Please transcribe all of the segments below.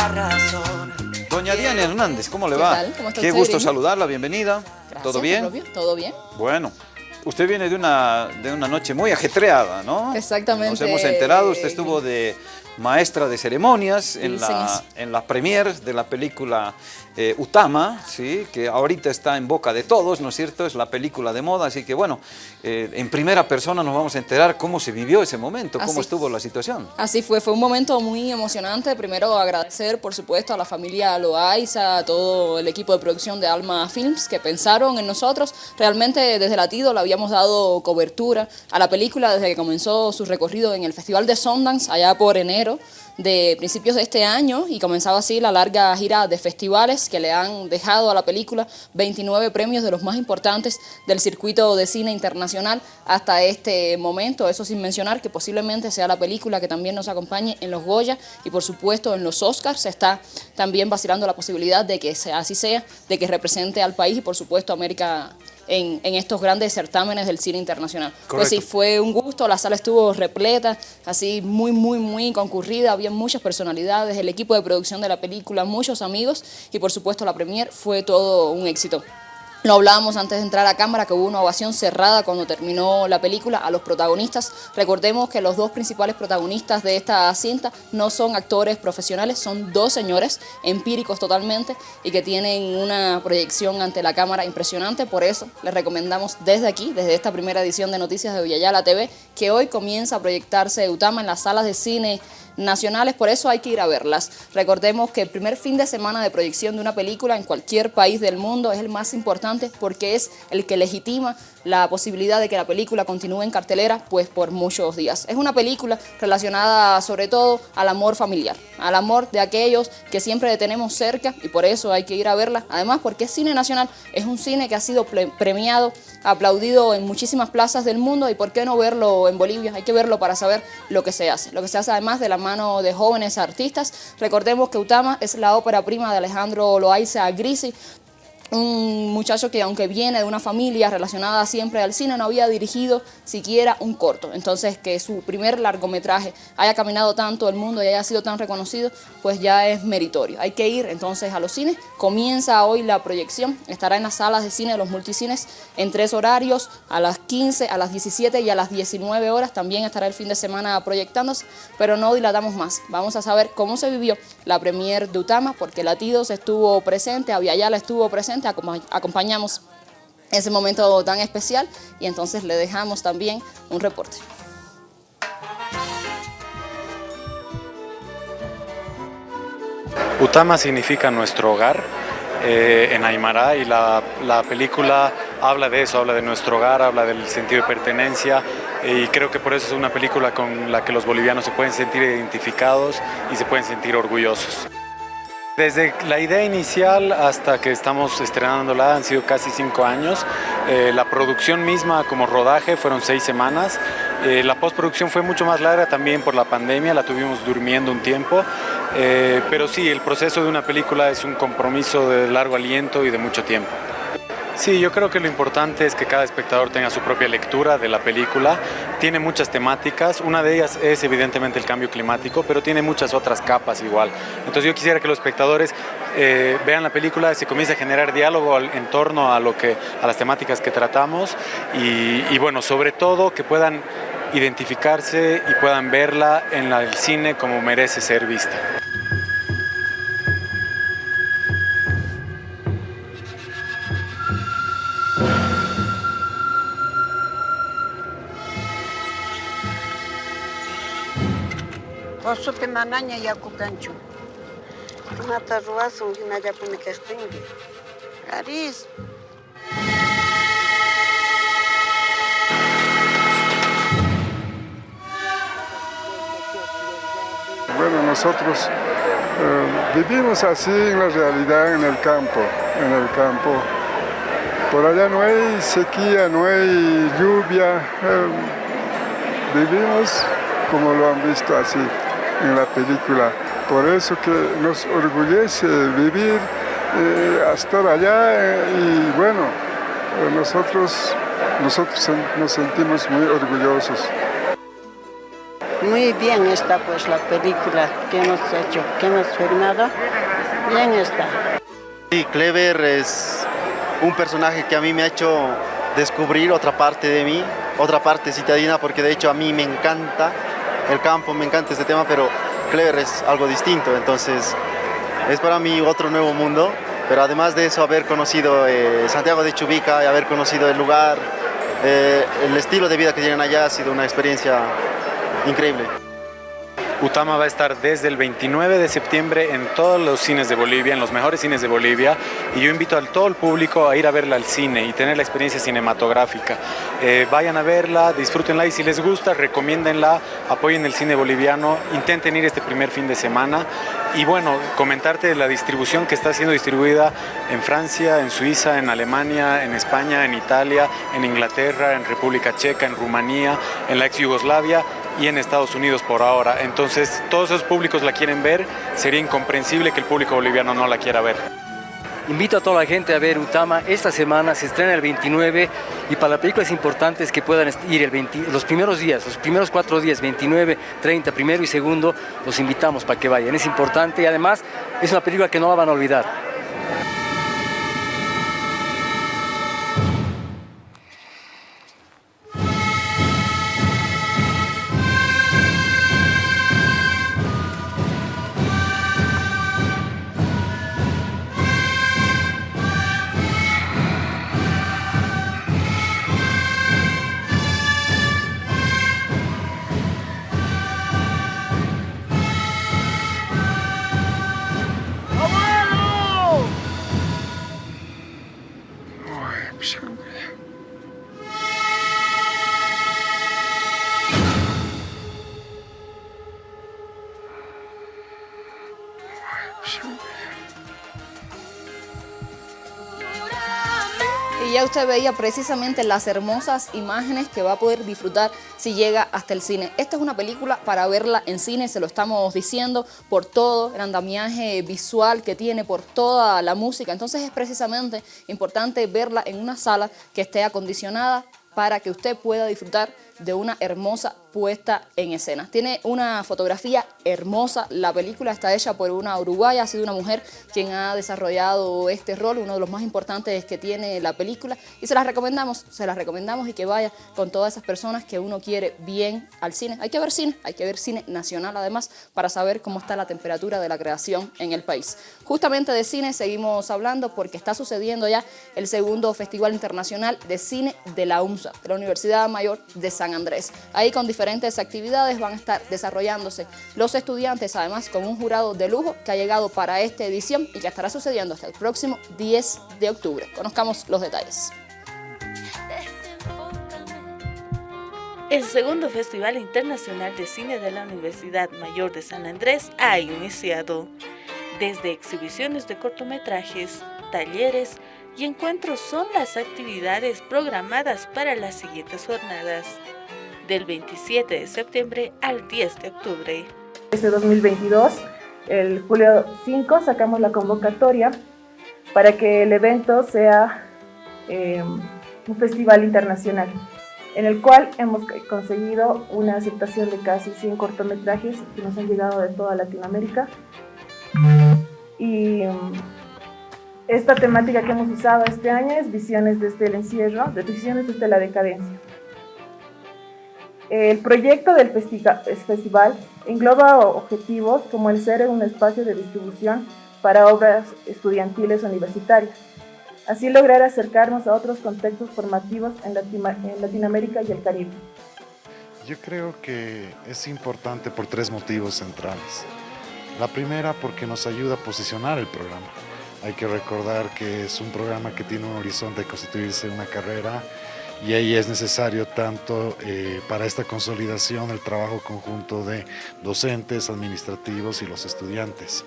la razón. Doña Diana Hernández, ¿cómo le ¿Qué va? tal? ¿Cómo está Qué gusto Irene? saludarla, bienvenida. Gracias, ¿Todo bien? propio, ¿Todo bien? Bueno, usted viene de una, de una noche muy ajetreada, ¿no? Exactamente. Nos hemos enterado, usted estuvo de maestra de ceremonias en Sí, la, en la premier de la película eh, Utama, ¿sí? que ahorita está en boca de todos, ¿no es cierto? Es la película de moda, así que bueno, eh, en primera persona nos vamos a enterar cómo se vivió ese momento, cómo Así. estuvo la situación. Así fue, fue un momento muy emocionante. Primero agradecer, por supuesto, a la familia Loaiza, a todo el equipo de producción de Alma Films que pensaron en nosotros. Realmente desde Latido le habíamos dado cobertura a la película desde que comenzó su recorrido en el Festival de Sundance allá por enero de principios de este año y comenzaba así la larga gira de festivales que le han dejado a la película 29 premios de los más importantes del circuito de cine internacional hasta este momento, eso sin mencionar que posiblemente sea la película que también nos acompañe en los Goya y por supuesto en los Oscars, se está también vacilando la posibilidad de que sea así sea, de que represente al país y por supuesto a América en, en estos grandes certámenes del cine internacional. Pues sí, fue un gusto, la sala estuvo repleta, así muy, muy, muy concurrida, había muchas personalidades, el equipo de producción de la película, muchos amigos y por supuesto la premier fue todo un éxito. Lo hablábamos antes de entrar a cámara que hubo una ovación cerrada cuando terminó la película a los protagonistas. Recordemos que los dos principales protagonistas de esta cinta no son actores profesionales, son dos señores empíricos totalmente y que tienen una proyección ante la cámara impresionante. Por eso les recomendamos desde aquí, desde esta primera edición de Noticias de Villayala TV, que hoy comienza a proyectarse Utama en las salas de cine nacionales, por eso hay que ir a verlas. Recordemos que el primer fin de semana de proyección de una película en cualquier país del mundo es el más importante porque es el que legitima la posibilidad de que la película continúe en cartelera pues por muchos días. Es una película relacionada sobre todo al amor familiar, al amor de aquellos que siempre tenemos cerca y por eso hay que ir a verla. Además porque es cine nacional, es un cine que ha sido premiado, aplaudido en muchísimas plazas del mundo y por qué no verlo en Bolivia, hay que verlo para saber lo que se hace, lo que se hace además de la mano de jóvenes artistas. Recordemos que Utama es la ópera prima de Alejandro Loaiza Grisi, un muchacho que aunque viene de una familia relacionada siempre al cine, no había dirigido siquiera un corto. Entonces que su primer largometraje haya caminado tanto el mundo y haya sido tan reconocido, pues ya es meritorio. Hay que ir entonces a los cines. Comienza hoy la proyección, estará en las salas de cine de los multicines en tres horarios, a las 15, a las 17 y a las 19 horas. También estará el fin de semana proyectándose, pero no dilatamos más. Vamos a saber cómo se vivió la premier de Utama, porque Latidos estuvo presente, Aviala estuvo presente, acoma- acompañamos ese momento tan especial y entonces le dejamos también un reporte. Utama significa nuestro hogar eh, en Aymara y la, la película habla de eso, habla de nuestro hogar, habla del sentido de pertenencia eh, y creo que por eso es una película con la que los bolivianos se pueden sentir identificados y se pueden sentir orgullosos. Desde la idea inicial hasta que estamos estrenándola han sido casi cinco años. Eh, la producción misma como rodaje fueron seis semanas. Eh, la postproducción fue mucho más larga también por la pandemia, la tuvimos durmiendo un tiempo. Eh, pero sí, el proceso de una película es un compromiso de largo aliento y de mucho tiempo. Sí, yo creo que lo importante es que cada espectador tenga su propia lectura de la película. Tiene muchas temáticas, una de ellas es evidentemente el cambio climático, pero tiene muchas otras capas igual. Entonces yo quisiera que los espectadores eh, vean la película, se comience a generar diálogo en torno a, lo que, a las temáticas que tratamos y, bueno, sobre todo que puedan identificarse y puedan verla en el cine como merece ser vista. Osupi manaña yakukanchu. Mata ruwasun hinallapuni kaqtinmi. Aris. Bueno, nosotros eh, vivimos así en la realidad, en el campo, en el campo. Por allá no hay sequía, no hay lluvia. eh, vivimos como lo han visto así en la película. Por eso que nos orgullece vivir eh, hasta allá eh, y bueno, eh, nosotros, nosotros nos sentimos muy orgullosos. muy bien está pues la película que hemos hecho, que hemos filmado. Bien está. Sí, Clever es un personaje que a mí me ha hecho descubrir otra parte de mí, otra parte citadina, porque de hecho a mí me encanta el campo, me encanta este tema, pero Clever es algo distinto, entonces es para mí otro nuevo mundo, pero además de eso haber conocido eh, Santiago de Chubica y haber conocido el lugar, eh, el estilo de vida que tienen allá ha sido una experiencia increíble. Utama va a estar desde el 29 de septiembre en todos los cines de Bolivia, en los mejores cines de Bolivia, y yo invito a todo el público a ir a verla al cine y tener la experiencia cinematográfica. Eh, vayan a verla, disfrútenla y si les gusta, recomiéndenla, apoyen el cine boliviano, intenten ir este primer fin de semana y bueno, comentarte la distribución que está siendo distribuida en Francia, en Suiza, en Alemania, en España, en Italia, en Inglaterra, en República Checa, en Rumanía, en la ex Yugoslavia y en Estados Unidos por ahora. Entonces, todos esos públicos la quieren ver, sería incomprensible que el público boliviano no la quiera ver. Invito a toda la gente a ver Utama. Esta semana se estrena el 29 y para la película es importante es que puedan ir el los primeros días, los primeros cuatro días, 29, 30, primero y segundo, los invitamos para que vayan. Es importante y además es una película que no la van a olvidar. Usted veía precisamente las hermosas imágenes que va a poder disfrutar si llega hasta el cine. Esta es una película para verla en cine, se lo estamos diciendo, por todo el andamiaje visual que tiene, por toda la música. Entonces es precisamente importante verla en una sala que esté acondicionada para que usted pueda disfrutar de una hermosa puesta en escena. Tiene una fotografía hermosa, la película está hecha por una uruguaya, ha sido una mujer quien ha desarrollado este rol, uno de los más importantes que tiene la película y se las recomendamos, se las recomendamos y que vaya con todas esas personas que uno quiere bien al cine. Hay que ver cine, hay que ver cine nacional además para saber cómo está la temperatura de la creación en el país. Justamente de cine seguimos hablando porque está sucediendo ya el segundo Festival Internacional de Cine de la UMSA, de la Universidad Mayor de San Andrés. Ahí con diferentes actividades van a estar desarrollándose los estudiantes, además con un jurado de lujo que ha llegado para esta edición y que estará sucediendo hasta el próximo 10 de octubre. Conozcamos los detalles. El segundo Festival Internacional de Cine de la Universidad Mayor de San Andrés ha iniciado. Desde exhibiciones de cortometrajes, talleres y encuentros son las actividades programadas para las siguientes jornadas del 27 de septiembre al 10 de octubre. Este 2022, el julio 5, sacamos la convocatoria para que el evento sea eh, un festival internacional, en el cual hemos conseguido una aceptación de casi 100 cortometrajes que nos han llegado de toda Latinoamérica. Y esta temática que hemos usado este año es Visiones desde el encierro, de Visiones desde la decadencia. El proyecto del festival engloba objetivos como el ser un espacio de distribución para obras estudiantiles universitarias, así lograr acercarnos a otros contextos formativos en, Latinoamérica y el Caribe. Yo creo que es importante por tres motivos centrales. La primera porque nos ayuda a posicionar el programa. Hay que recordar que es un programa que tiene un horizonte de constituirse una carrera y ahí es necesario tanto eh, para esta consolidación el trabajo conjunto de docentes, administrativos y los estudiantes.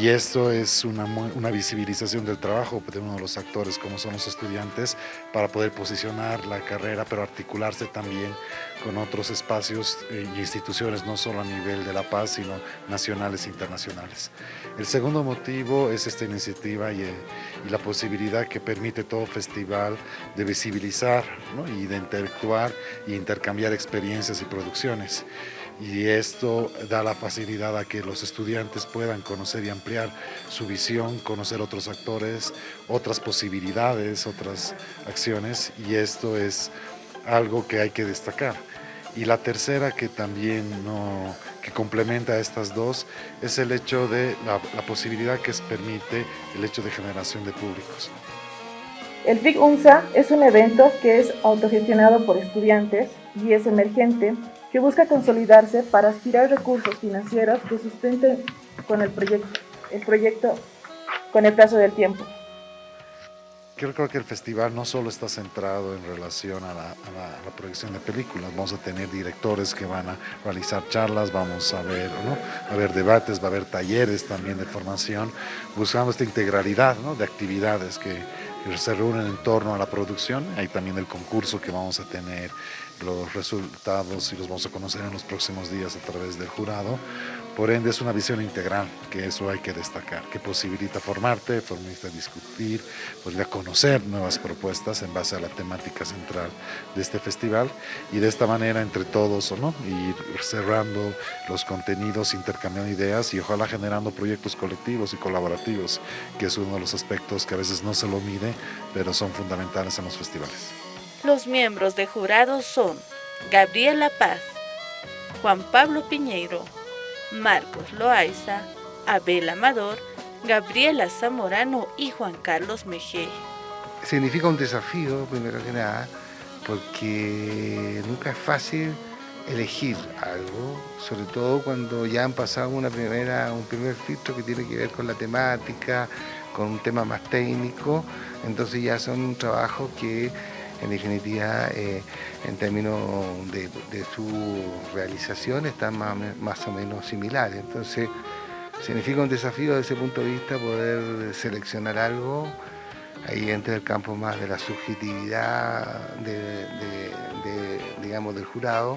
Y esto es una, una, visibilización del trabajo de uno de los actores como son los estudiantes para poder posicionar la carrera pero articularse también con otros espacios e instituciones no solo a nivel de La Paz sino nacionales e internacionales. El segundo motivo es esta iniciativa y, eh, y la posibilidad que permite todo festival de visibilizar ¿no? y de interactuar e intercambiar experiencias y producciones. Y esto da la facilidad a que los estudiantes puedan conocer y ampliar su visión, conocer otros actores, otras posibilidades, otras acciones y esto es algo que hay que destacar. Y la tercera que también no, que complementa a estas dos es el hecho de la, la posibilidad que permite el hecho de generación de públicos. El FIC UNSA es un evento que es autogestionado por estudiantes y es emergente que busca consolidarse para aspirar recursos financieros que sustenten con el proyecto, el proyecto con el plazo del tiempo. Creo que el festival no solo está centrado en relación a la, a, la, proyección de películas, vamos a tener directores que van a realizar charlas, vamos a ver, ¿no? a ver debates, va a haber talleres también de formación, buscando esta integralidad ¿no? de actividades que se reúnen en torno a la producción, hay también el concurso que vamos a tener los resultados y los vamos a conocer en los próximos días a través del jurado. Por ende es una visión integral, que eso hay que destacar, que posibilita formarte, posibilita discutir, posibilita conocer nuevas propuestas en base a la temática central de este festival y de esta manera entre todos ¿no? ir cerrando los contenidos, intercambiando ideas y ojalá generando proyectos colectivos y colaborativos, que es uno de los aspectos que a veces no se lo mide, pero son fundamentales en los festivales. Los miembros de jurado son Gabriela Paz, Juan Pablo Piñeiro, Marcos Loaiza, Abel Amador, Gabriela Zamorano y Juan Carlos Mejé. Significa un desafío, primero que nada, porque nunca es fácil elegir algo, sobre todo cuando ya han pasado una primera, un primer filtro que tiene que ver con la temática, con un tema más técnico, entonces ya son un trabajo que en definitiva, eh, en términos de, su realización, están más, o menos similares. Entonces, significa un desafío desde ese punto de vista poder seleccionar algo. Ahí entra el campo más de la subjetividad digamos, del jurado.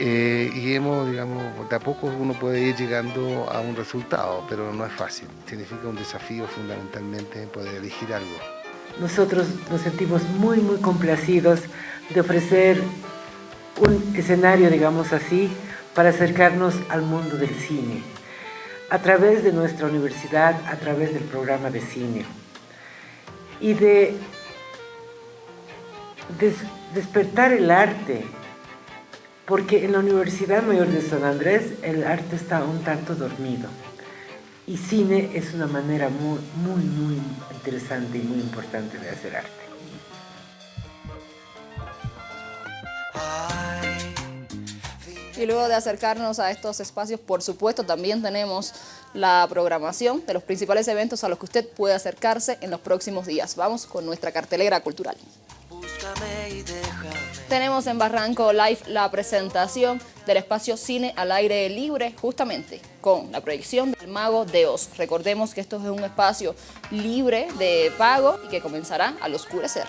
Eh, y hemos, digamos, de a poco uno puede ir llegando a un resultado, pero no es fácil. Significa un desafío fundamentalmente poder elegir algo. Nosotros nos sentimos muy, muy complacidos de ofrecer un escenario, digamos así, para acercarnos al mundo del cine, a través de nuestra universidad, a través del programa de cine, y de despertar el arte, porque en la Universidad Mayor de San Andrés el arte está un tanto dormido. Y cine es una manera muy, muy, muy interesante y muy importante de hacer arte. Y luego de acercarnos a estos espacios, por supuesto, también tenemos la programación de los principales eventos a los que usted puede acercarse en los próximos días. Vamos con nuestra cartelera cultural. Tenemos en Barranco Live la presentación del espacio Cine al Aire Libre, justamente con la proyección del Mago de Oz. Recordemos que esto es un espacio libre de pago y que comenzará al oscurecer.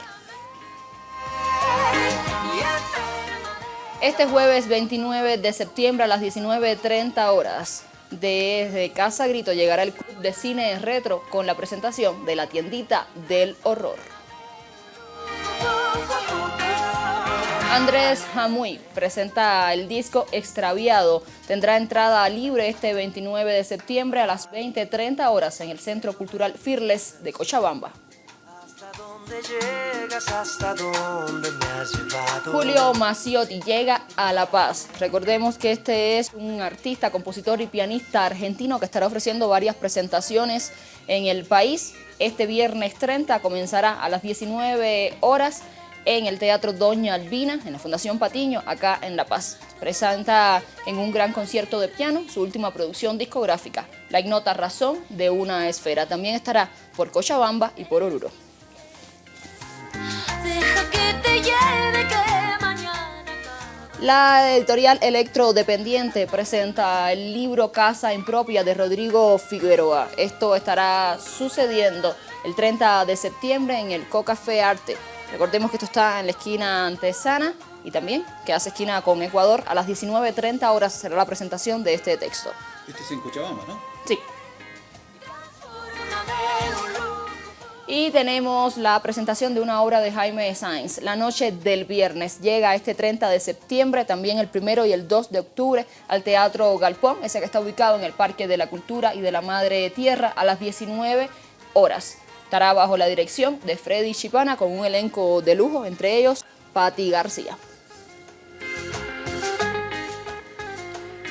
Este jueves 29 de septiembre a las 19.30 horas, desde Casa Grito llegará el Club de Cine Retro con la presentación de la tiendita del horror. Andrés Jamuy presenta el disco Extraviado. Tendrá entrada libre este 29 de septiembre a las 20.30 horas en el Centro Cultural Fearless de Cochabamba. Julio Maciotti llega a La Paz. Recordemos que este es un artista, compositor y pianista argentino que estará ofreciendo varias presentaciones en el país. Este viernes 30 comenzará a las 19 horas en el Teatro Doña Albina, en la Fundación Patiño, acá en La Paz. Presenta en un gran concierto de piano su última producción discográfica, La Ignota Razón de una Esfera. También estará por Cochabamba y por Oruro. La editorial Electrodependiente presenta el libro Casa Impropia de Rodrigo Figueroa. Esto estará sucediendo el 30 de septiembre en el Cocafé Arte. Recordemos que esto está en la esquina antesana y también que hace esquina con Ecuador. A las 19.30 horas será la presentación de este texto. Este es en Cochabamba, ¿no? Sí. Y tenemos la presentación de una obra de Jaime Sáenz, La Noche del Viernes. Llega este 30 de septiembre, también el primero y el 2 de octubre, al Teatro Galpón, ese que está ubicado en el Parque de la Cultura y de la Madre Tierra, a las 19 horas. Estará bajo la dirección de Freddy Chipana con un elenco de lujo, entre ellos Patti García.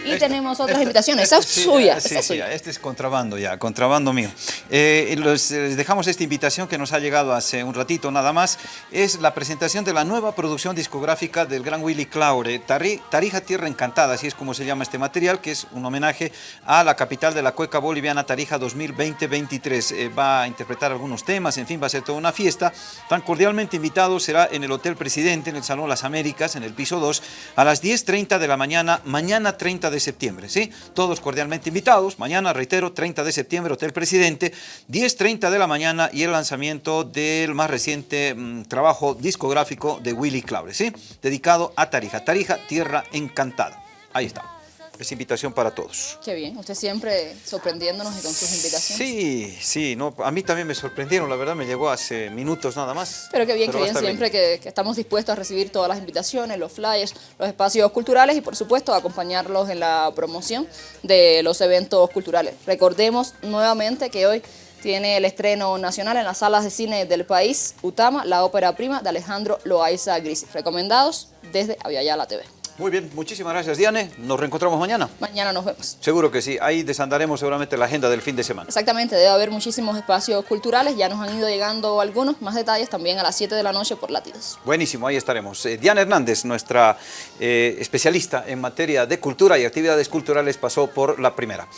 Y tenemos otras invitaciones. Esa es Sí, suya. sí, esa es sí, suya. este es contrabando ya, contrabando mío. Eh, los- les dejamos esta invitación que nos ha llegado hace un ratito nada más. Es la presentación de la nueva producción discográfica del gran Willy Claure, Tari- Tarija Tierra Encantada, así es como se llama este material, que es un homenaje a la capital de la cueca boliviana, Tarija 2020-23. Eh, va a interpretar algunos temas, en fin, va a ser toda una fiesta. Tan cordialmente invitado será en el Hotel Presidente, en el Salón Las Américas, en el piso 2, a las 10.30 de la mañana, mañana 30 de septiembre, ¿sí? Todos cordialmente invitados, mañana, reitero, 30 de septiembre, Hotel Presidente, 10.30 de la mañana y el lanzamiento del más reciente mm, trabajo discográfico de Willy Claure, ¿sí? Dedicado a Tarija, Tarija, Tierra Encantada. Ahí está. Es invitación para todos. Qué bien, usted siempre sorprendiéndonos y con sus invitaciones. Sí, sí, no, a mí también me sorprendieron, la verdad me llegó hace minutos nada más. Pero qué bien, Pero qué bien siempre que, que estamos dispuestos a recibir todas las invitaciones, los flyers, los espacios culturales y por supuesto acompañarlos en la promoción de los eventos culturales. Recordemos nuevamente que hoy tiene el estreno nacional en las salas de cine del país, Utama, la ópera prima de Alejandro Loaiza Grisi. Recomendados desde Aviala TV. Muy bien, muchísimas gracias Diane, nos reencontramos mañana. Mañana nos vemos. Seguro que sí, ahí desandaremos seguramente la agenda del fin de semana. Exactamente, debe haber muchísimos espacios culturales, ya nos han ido llegando algunos, más detalles también a las 7 de la noche por Latidos. Buenísimo, ahí estaremos. Eh, Diana Hernández, nuestra eh, especialista en materia de cultura y actividades culturales, pasó por la primera.